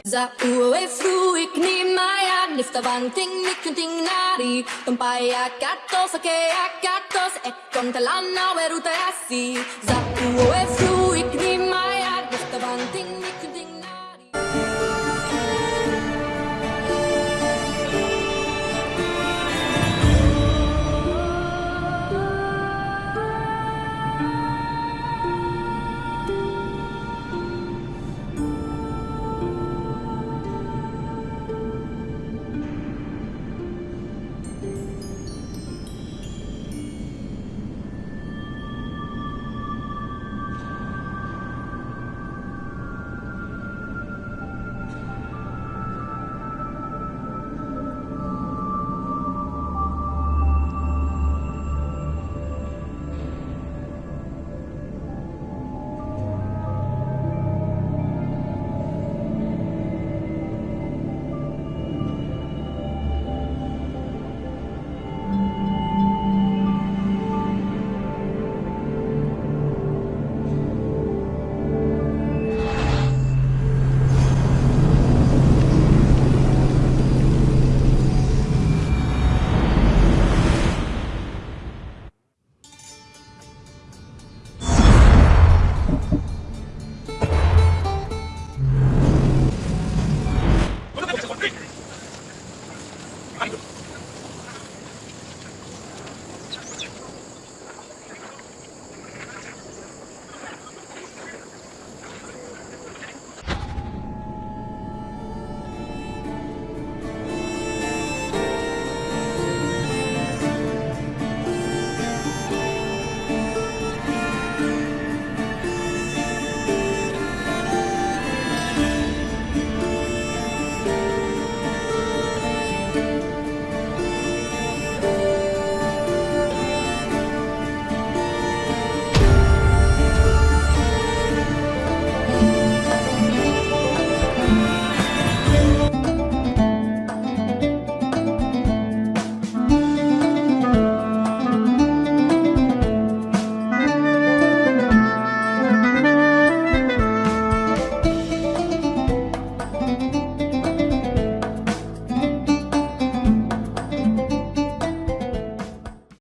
Za ue fru ik ni maya nifta vanting nikunting nari Tumpaya katos ake akatos e kontalana weruta asi Za ue fru ¡Ay, Dios mío!